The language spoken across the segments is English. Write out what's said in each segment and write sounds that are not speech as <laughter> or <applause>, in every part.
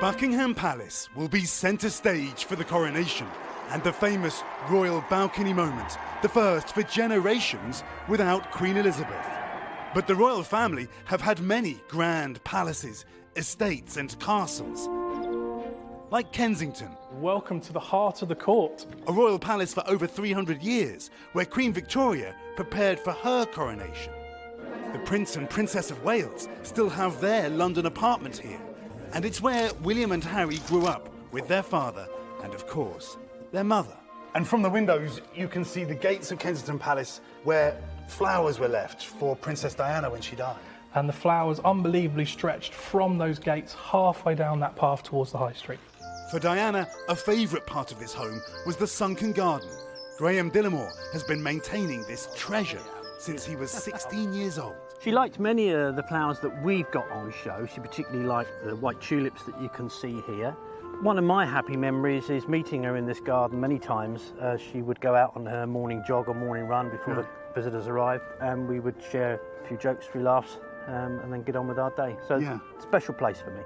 Buckingham Palace will be centre stage for the coronation and the famous royal balcony moment, the first for generations without Queen Elizabeth. But the royal family have had many grand palaces, estates and castles. Like Kensington, Welcome to the heart of the court. a royal palace for over 300 years, where Queen Victoria prepared for her coronation. The Prince and Princess of Wales still have their London apartment here, and it's where William and Harry grew up with their father and, of course, their mother. And from the windows, you can see the gates of Kensington Palace where flowers were left for Princess Diana when she died. And the flowers unbelievably stretched from those gates halfway down that path towards the high street. For Diana, a favourite part of this home was the sunken garden. Graham Dillamore has been maintaining this treasure since he was <laughs> 16 years old. She liked many of the flowers that we've got on show. She particularly liked the white tulips that you can see here. One of my happy memories is meeting her in this garden many times. Uh, she would go out on her morning jog or morning run before the visitors arrived, and we would share a few jokes, a few laughs, um, and then get on with our day. So, Yeah. special place for me.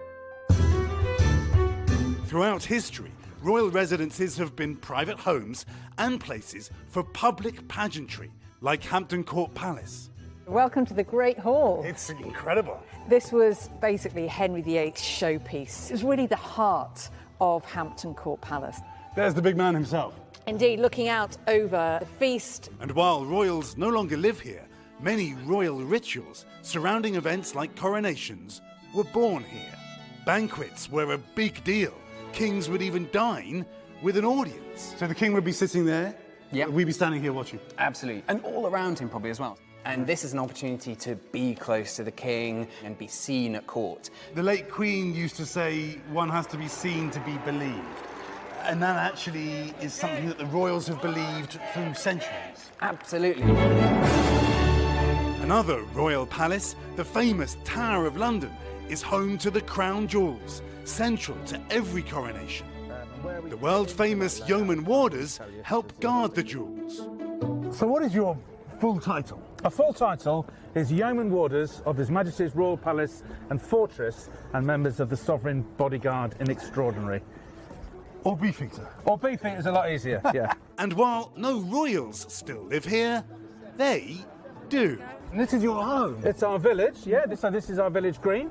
Throughout history, royal residences have been private homes and places for public pageantry, like Hampton Court Palace. Welcome to the Great Hall. It's incredible. This was basically Henry VIII's showpiece. It was really the heart of Hampton Court Palace. There's the big man himself. Indeed, looking out over the feast, And while royals no longer live here, many royal rituals surrounding events like coronations were born here. Banquets were a big deal. Kings would even dine with an audience. So the king would be sitting there. Yeah. We'd be standing here watching. Absolutely. And all around him, probably as well. And this is an opportunity to be close to the king and be seen at court. The late Queen used to say one has to be seen to be believed. And that actually is something that the royals have believed through centuries. Absolutely. Another royal palace, the famous Tower of London, is home to the crown jewels, central to every coronation. The world famous yeoman warders help guard the jewels. So what is your full title? A full title is Yeoman Warders of His Majesty's Royal Palace and Fortress and members of the Sovereign Bodyguard in Extraordinary. Or Beefeater. Or Beefeater is a lot easier, <laughs> yeah. And while no royals still live here, they do. and this is your home? It's our village, yeah. This, so this is our village green.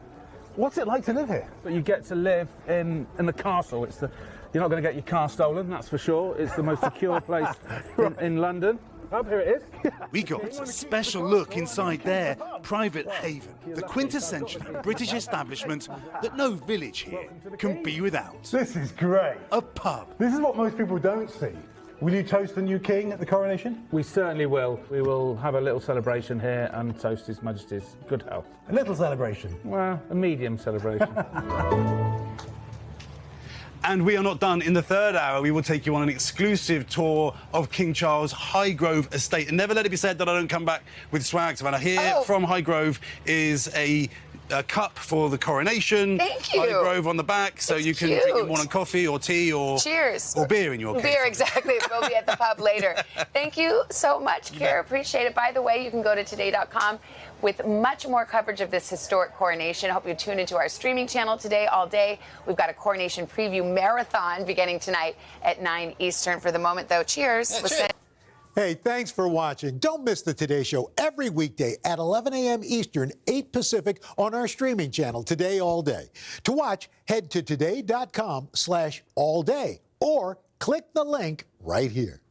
What's it like to live here? But you get to live in, in the castle. It's the, you're not going to get your car stolen, that's for sure. It's the most secure <laughs> place in, in London. Up here it is. <laughs> We got a special look inside their private haven, the quintessential British establishment that no village here can be without. This is great. A pub. This is what most people don't see. Will you toast the new king at the coronation? We certainly will. We will have a little celebration here and toast His Majesty's good health. A little celebration. Well, a medium celebration. <laughs> And we are not done. In the third hour, we will take you on an exclusive tour of King Charles Highgrove Estate. And never let it be said that I don't come back with swag. Savannah, here Oh. from Highgrove is a, a cup for the coronation. Thank you. Highgrove on the back, so It's you can drink your cute. morning coffee or tea or Cheers. or beer in your case. Beer, exactly. We'll be at the pub <laughs> later. Thank you so much, Keir. Appreciate it. By the way, you can go to today.com with much more coverage of this historic coronation. I hope you tune into our streaming channel today all day. We've got a coronation preview marathon beginning tonight at 9 Eastern. For the moment, though, cheers. We'll cheers. Hey, thanks for watching. Don't miss the Today Show every weekday at 11 a.m. Eastern, 8 Pacific on our streaming channel, Today All Day. To watch, head to today.com slash all day or click the link right here.